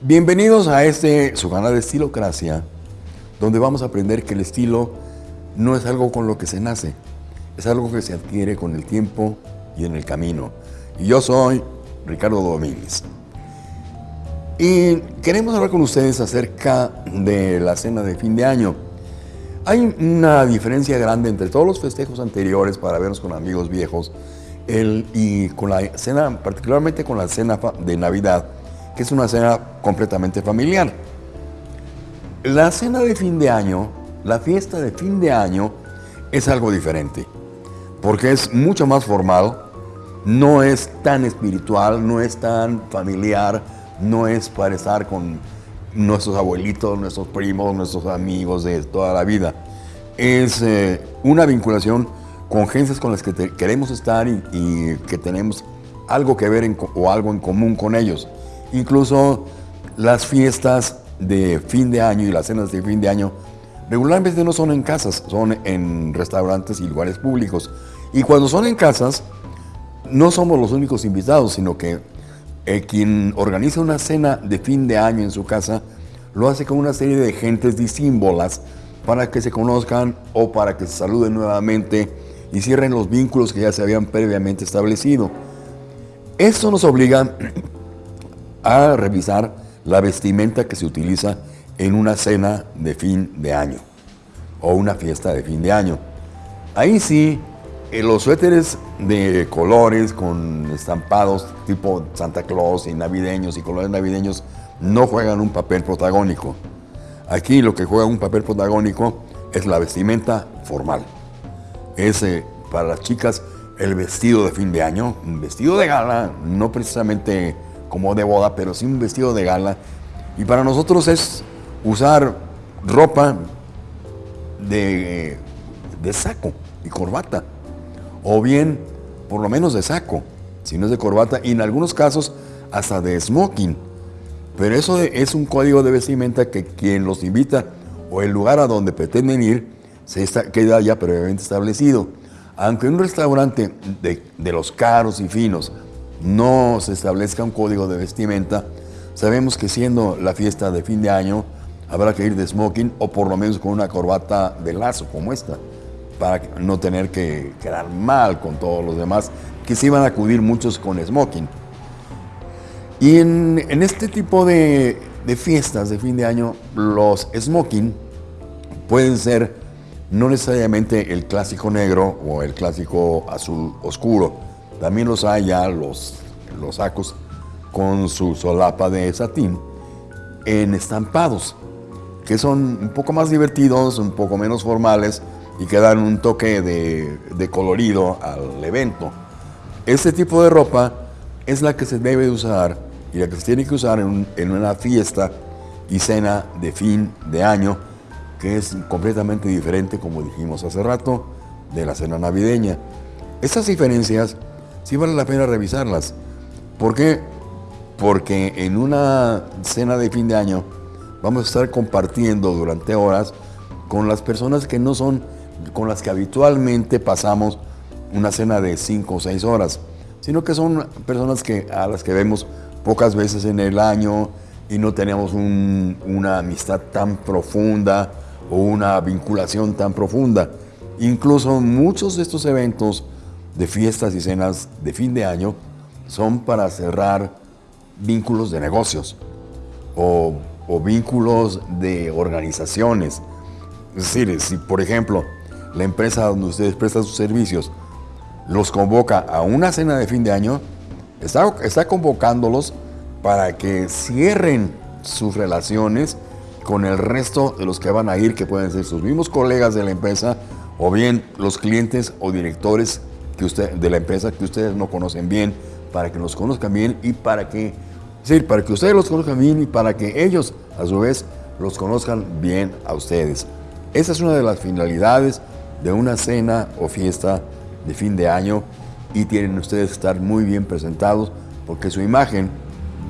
Bienvenidos a este, su canal de Estilocracia, donde vamos a aprender que el estilo no es algo con lo que se nace, es algo que se adquiere con el tiempo y en el camino. Y yo soy Ricardo Domínguez. Y queremos hablar con ustedes acerca de la cena de fin de año. Hay una diferencia grande entre todos los festejos anteriores para vernos con amigos viejos y con la cena, particularmente con la cena de Navidad, que es una cena completamente familiar. La cena de fin de año, la fiesta de fin de año, es algo diferente, porque es mucho más formal, no es tan espiritual, no es tan familiar, no es para estar con nuestros abuelitos, nuestros primos, nuestros amigos de toda la vida. Es eh, una vinculación con gentes con las que queremos estar y, que tenemos algo que ver o algo en común con ellos. Incluso las fiestas de fin de año y las cenas de fin de año regularmente no son en casas, son en restaurantes y lugares públicos. Y cuando son en casas, no somos los únicos invitados, sino que eh, quien organiza una cena de fin de año en su casa lo hace con una serie de gentes disímbolas para que se conozcan o para que se saluden nuevamente y cierren los vínculos que ya se habían previamente establecido. Esto nos obliga a revisar la vestimenta que se utiliza en una cena de fin de año o una fiesta de fin de año. Ahí sí, eh, los suéteres de colores con estampados tipo Santa Claus y navideños y colores navideños no juegan un papel protagónico. Aquí lo que juega un papel protagónico es la vestimenta formal. Es para las chicas el vestido de fin de año, un vestido de gala, no precisamente como de boda, pero sí un vestido de gala. Y para nosotros es usar ropa de, de saco y corbata. O bien, por lo menos de saco, si no es de corbata, y en algunos casos hasta de smoking. Pero eso es un código de vestimenta que quien los invita o el lugar a donde pretenden ir se queda ya previamente establecido. Aunque en un restaurante de, de los caros y finos no se establezca un código de vestimenta, sabemos que siendo la fiesta de fin de año, habrá que ir de smoking o por lo menos con una corbata de lazo como esta, para no tener que quedar mal con todos los demás, que sí van a acudir muchos con smoking. Y en, este tipo de, de, fiestas de fin de año, los smoking pueden ser no necesariamente el clásico negro o el clásico azul oscuro, también los hay ya los, los sacos con su solapa de satín en estampados, que son un poco más divertidos, un poco menos formales y que dan un toque de, colorido al evento. Este tipo de ropa es la que se debe usar y la que se tiene que usar en, en una fiesta y cena de fin de año, que es completamente diferente, como dijimos hace rato, de la cena navideña. Estas diferencias sí vale la pena revisarlas. ¿Por qué? Porque en una cena de fin de año vamos a estar compartiendo durante horas con las personas que no son con las que habitualmente pasamos una cena de 5 o 6 horas, sino que son personas que, a las que vemos pocas veces en el año y no tenemos una amistad tan profunda o una vinculación tan profunda. Incluso muchos de estos eventos de fiestas y cenas de fin de año son para cerrar vínculos de negocios o, vínculos de organizaciones. Es decir, si por ejemplo la empresa donde ustedes prestan sus servicios los convoca a una cena de fin de año, está, está convocándolos para que cierren sus relaciones con el resto de los que van a ir, que pueden ser sus mismos colegas de la empresa o bien los clientes o directores que usted, de la empresa que ustedes no conocen bien, para que los conozcan bien y para que, sí, para que ustedes los conozcan bien y para que ellos, a su vez, los conozcan bien a ustedes. Esa es una de las finalidades de una cena o fiesta de fin de año y tienen ustedes que estar muy bien presentados porque su imagen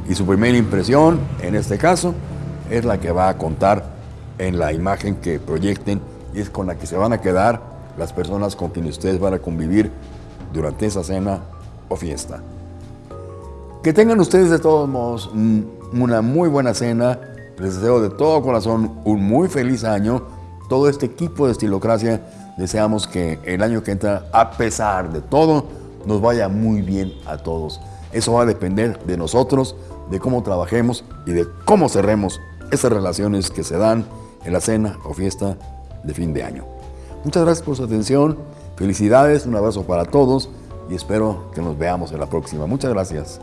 y su primera impresión, en este caso, es la que va a contar en la imagen que proyecten y es con la que se van a quedar las personas con quienes ustedes van a convivir durante esa cena o fiesta. Que tengan ustedes de todos modos una muy buena cena. Les deseo de todo corazón un muy feliz año. Todo este equipo de Estilocracia deseamos que el año que entra, a pesar de todo, nos vaya muy bien a todos. Eso va a depender de nosotros, de cómo trabajemos y de cómo cerremos esas relaciones que se dan en la cena o fiesta de fin de año. Muchas gracias por su atención. Felicidades, un abrazo para todos y espero que nos veamos en la próxima. Muchas gracias.